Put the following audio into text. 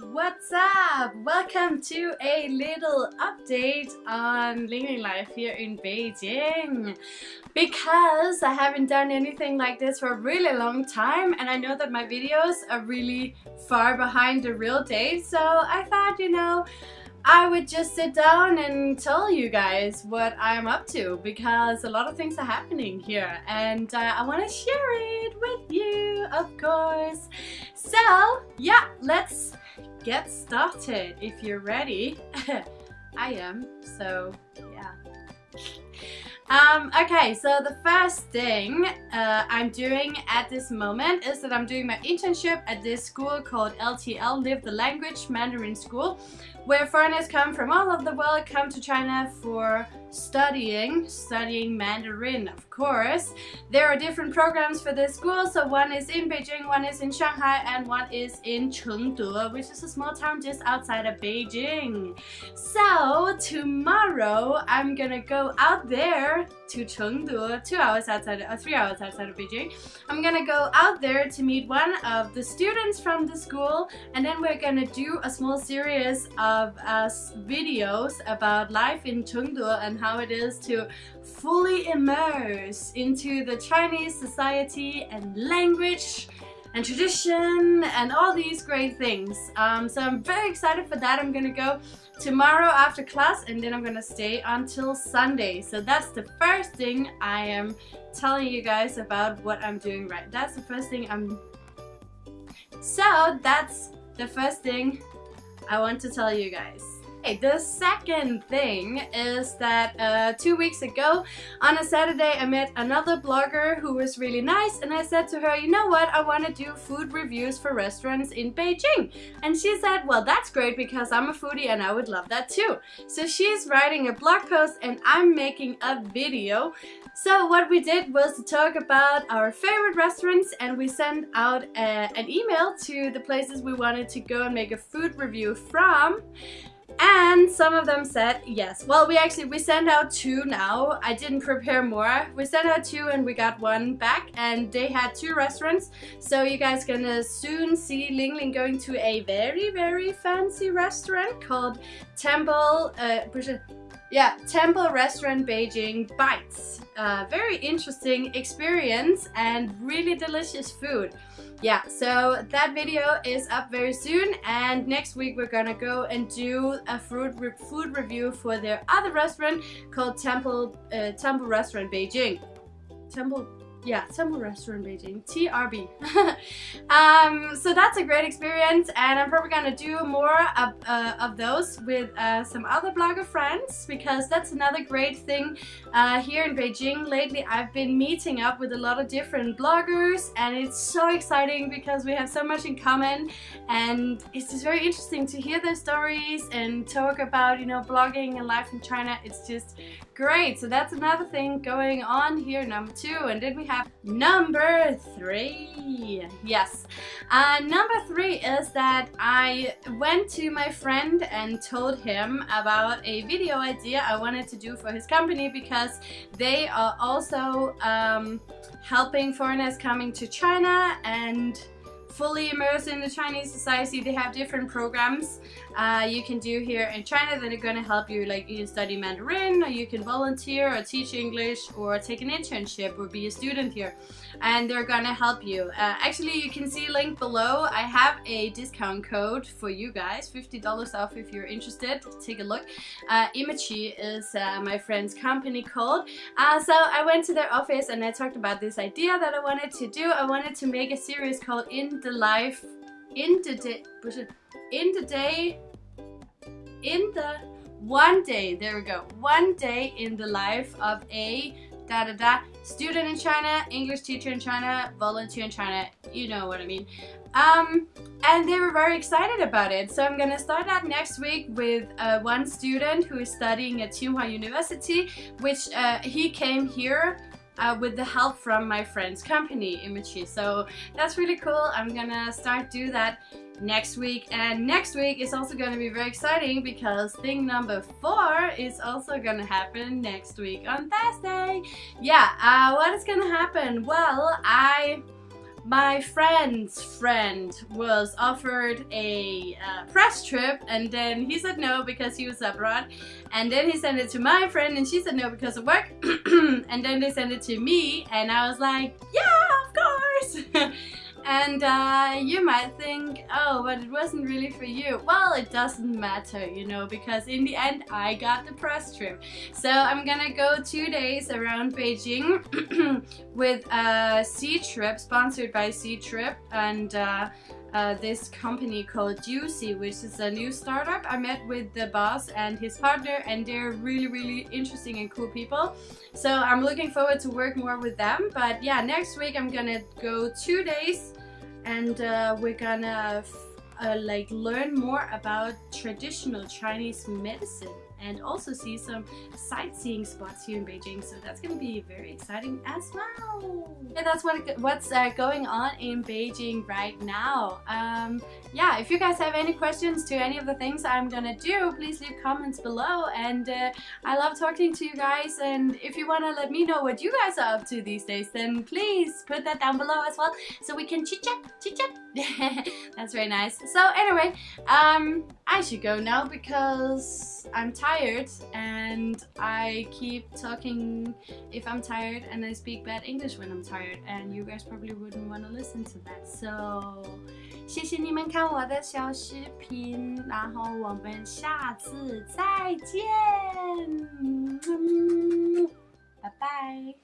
What's up? Welcome to a little update on Ling Life here in Beijing. Because I haven't done anything like this for a really long time and I know that my videos are really far behind the real date so I thought, you know, I would just sit down and tell you guys what I'm up to because a lot of things are happening here and uh, I want to share it with you, of course. So, yeah, let's get started if you're ready. I am, so yeah. Um, okay, so the first thing uh, I'm doing at this moment is that I'm doing my internship at this school called LTL, Live the Language Mandarin School, where foreigners come from all over the world, come to China for studying, studying Mandarin, of course. There are different programs for this school, so one is in Beijing, one is in Shanghai, and one is in Chengde, which is a small town just outside of Beijing. So tomorrow, I'm gonna go out there to Chengde, two hours outside, uh, three hours outside of Beijing. I'm gonna go out there to meet one of the students from the school, and then we're gonna do a small series of uh, videos about life in Chengde and how it is to fully immerse into the Chinese society and language and tradition and all these great things. Um, so I'm very excited for that. I'm gonna go tomorrow after class and then I'm gonna stay until Sunday. So that's the first thing I am telling you guys about what I'm doing right. That's the first thing I'm... So that's the first thing I want to tell you guys. The second thing is that uh, two weeks ago on a Saturday I met another blogger who was really nice and I said to her, you know what, I want to do food reviews for restaurants in Beijing. And she said, well that's great because I'm a foodie and I would love that too. So she's writing a blog post and I'm making a video. So what we did was to talk about our favorite restaurants and we sent out a, uh, an email to the places we wanted to go and make a food review from. And some of them said yes. Well, we actually, we sent out two now. I didn't prepare more. We sent out two and we got one back and they had two restaurants. So you guys gonna soon see Ling Ling going to a very, very fancy restaurant called Temple, uh, yeah, Temple Restaurant Beijing Bites. Uh, very interesting experience and really delicious food yeah, so that video is up very soon and next week we're gonna go and do a food, re food review for their other restaurant called Temple, uh, Temple Restaurant Beijing. Temple yeah, Temple Restaurant Beijing, TRB. um, so that's a great experience and I'm probably gonna do more of, uh, of those with uh, some other blogger friends because that's another great thing uh, here in Beijing. Lately I've been meeting up with a lot of different bloggers and it's so exciting because we have so much in common and it's just very interesting to hear their stories and talk about, you know, blogging and life in China. It's just great. So that's another thing going on here, number two. And then we have number three. Yes. Uh, number three is that I went to my friend and told him about a video idea I wanted to do for his company because they are also um, helping foreigners coming to China and fully immersed in the Chinese society. They have different programs uh, you can do here in China that are going to help you like you study Mandarin or you can volunteer or teach English or take an internship or be a student here and they're gonna help you. Uh, actually you can see link below. I have a discount code for you guys, $50 off if you're interested. Take a look. Uh, Imachi is uh, my friend's company called. Uh, so I went to their office and I talked about this idea that I wanted to do. I wanted to make a series called In the Life, In the Day, In the Day, In the one day, there we go, one day in the life of a da da da, student in China, English teacher in China, volunteer in China, you know what I mean. Um, and they were very excited about it. So I'm gonna start out next week with uh, one student who is studying at Tsinghua University, which uh, he came here uh, with the help from my friend's company, Imachi. So that's really cool. I'm gonna start do that next week and next week is also to be very exciting because thing number four is also to happen next week on Thursday. Yeah, uh, what is to happen? Well, I my friend's friend was offered a uh, press trip and then he said no because he was abroad. And then he sent it to my friend and she said no because of work. And then they sent it to me and I was like yeah of course And uh, you might think, oh, but it wasn't really for you. Well, it doesn't matter, you know, because in the end, I got the press trip. So I'm gonna go two days around Beijing with a Ctrip, sponsored by Ctrip. and uh, uh, this company called Juicy, which is a new startup. I met with the boss and his partner and they're really, really interesting and cool people. So I'm looking forward to work more with them. But yeah, next week I'm gonna go two days and uh, we're gonna uh, like learn more about traditional Chinese medicine and also see some sightseeing spots here in Beijing. So that's going to be very exciting as well. And that's what what's uh, going on in Beijing right now. Um, yeah, if you guys have any questions to any of the things I'm gonna do, please leave comments below. And uh, I love talking to you guys. And if you want to let me know what you guys are up to these days, then please put that down below as well so we can chit chat, chit chat. That's very nice. So anyway, um, I should go now because I'm tired and I keep talking if I'm tired and I speak bad English when I'm tired and you guys probably wouldn't want to listen to that. So 谢谢你们看我的小视频，然后我们下次再见，拜拜。